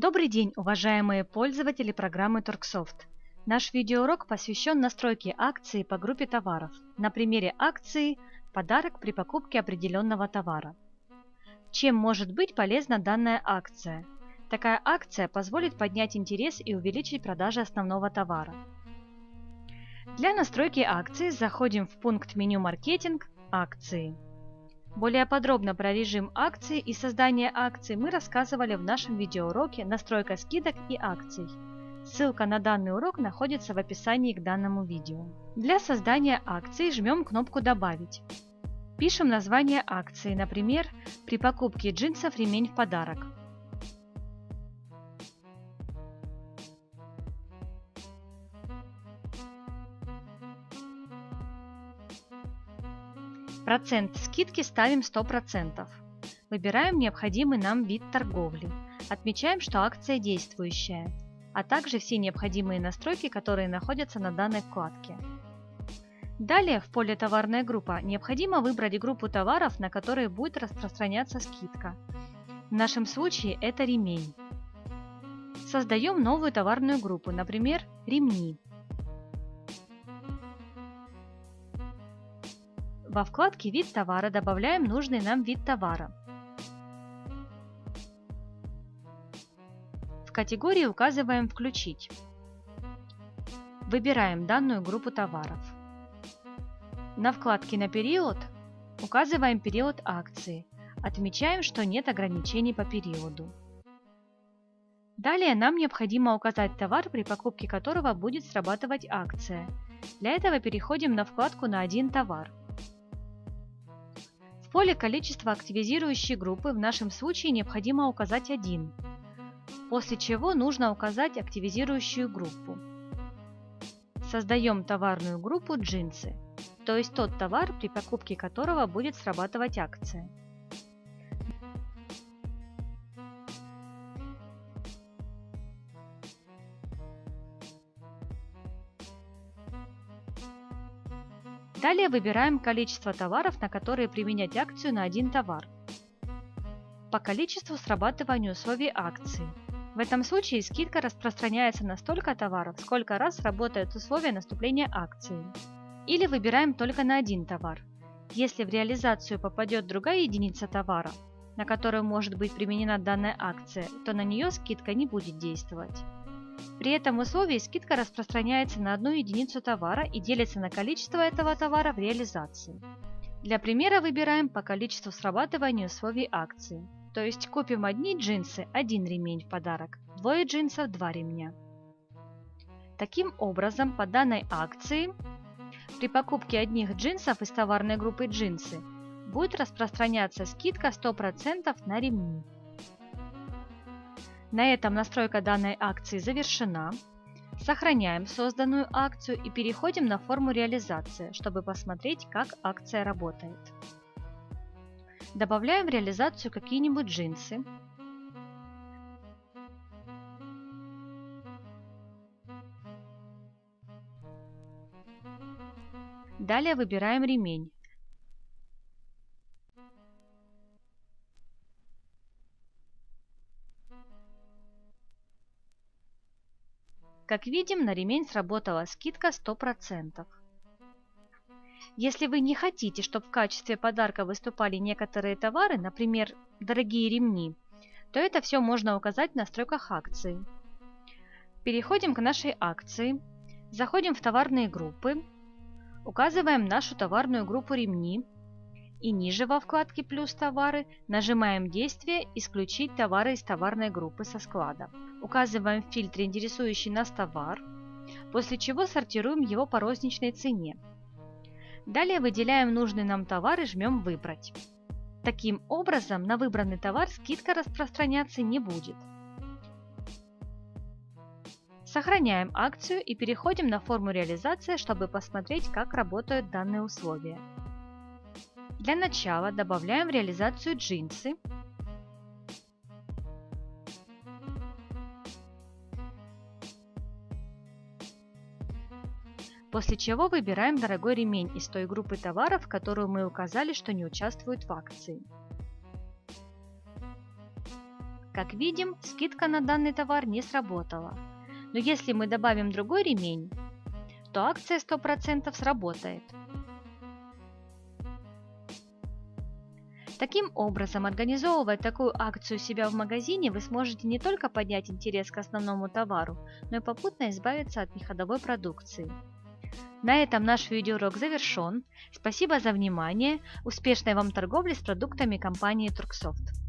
Добрый день, уважаемые пользователи программы Торксофт. Наш видеоурок посвящен настройке акции по группе товаров на примере акции «Подарок при покупке определенного товара». Чем может быть полезна данная акция? Такая акция позволит поднять интерес и увеличить продажи основного товара. Для настройки акции заходим в пункт меню «Маркетинг», «Акции». Более подробно про режим акций и создание акций мы рассказывали в нашем видеоуроке «Настройка скидок и акций». Ссылка на данный урок находится в описании к данному видео. Для создания акции жмем кнопку «Добавить». Пишем название акции, например, «При покупке джинсов ремень в подарок». Процент скидки ставим 100%. Выбираем необходимый нам вид торговли. Отмечаем, что акция действующая, а также все необходимые настройки, которые находятся на данной вкладке. Далее в поле «Товарная группа» необходимо выбрать группу товаров, на которые будет распространяться скидка. В нашем случае это ремень. Создаем новую товарную группу, например, ремни. Во вкладке «Вид товара» добавляем нужный нам вид товара. В категории указываем «Включить». Выбираем данную группу товаров. На вкладке «На период» указываем период акции. Отмечаем, что нет ограничений по периоду. Далее нам необходимо указать товар, при покупке которого будет срабатывать акция. Для этого переходим на вкладку «На один товар». Поле количества активизирующей группы в нашем случае необходимо указать один, после чего нужно указать активизирующую группу. Создаем товарную группу джинсы, то есть тот товар, при покупке которого будет срабатывать акция. Далее выбираем количество товаров, на которые применять акцию на один товар. По количеству срабатывания условий акции. В этом случае скидка распространяется на столько товаров, сколько раз работают условия наступления акции. Или выбираем только на один товар. Если в реализацию попадет другая единица товара, на которую может быть применена данная акция, то на нее скидка не будет действовать. При этом условии скидка распространяется на одну единицу товара и делится на количество этого товара в реализации. Для примера выбираем по количеству срабатывания условий акции. То есть купим одни джинсы – один ремень в подарок, двое джинсов – два ремня. Таким образом, по данной акции при покупке одних джинсов из товарной группы джинсы будет распространяться скидка 100% на ремни. На этом настройка данной акции завершена. Сохраняем созданную акцию и переходим на форму реализации, чтобы посмотреть, как акция работает. Добавляем в реализацию какие-нибудь джинсы. Далее выбираем ремень. Как видим, на ремень сработала скидка 100%. Если вы не хотите, чтобы в качестве подарка выступали некоторые товары, например, дорогие ремни, то это все можно указать в настройках акции. Переходим к нашей акции, заходим в товарные группы, указываем нашу товарную группу ремни и ниже во вкладке «Плюс товары» нажимаем действие «Исключить товары из товарной группы со склада». Указываем в фильтре интересующий нас товар, после чего сортируем его по розничной цене. Далее выделяем нужный нам товар и жмем «Выбрать». Таким образом, на выбранный товар скидка распространяться не будет. Сохраняем акцию и переходим на форму реализации, чтобы посмотреть, как работают данные условия. Для начала добавляем в реализацию джинсы. После чего выбираем дорогой ремень из той группы товаров, которую мы указали, что не участвуют в акции. Как видим, скидка на данный товар не сработала. Но если мы добавим другой ремень, то акция 100% сработает. Таким образом, организовывая такую акцию себя в магазине, вы сможете не только поднять интерес к основному товару, но и попутно избавиться от неходовой продукции. На этом наш видеоурок завершен. Спасибо за внимание. Успешной вам торговли с продуктами компании Турксофт.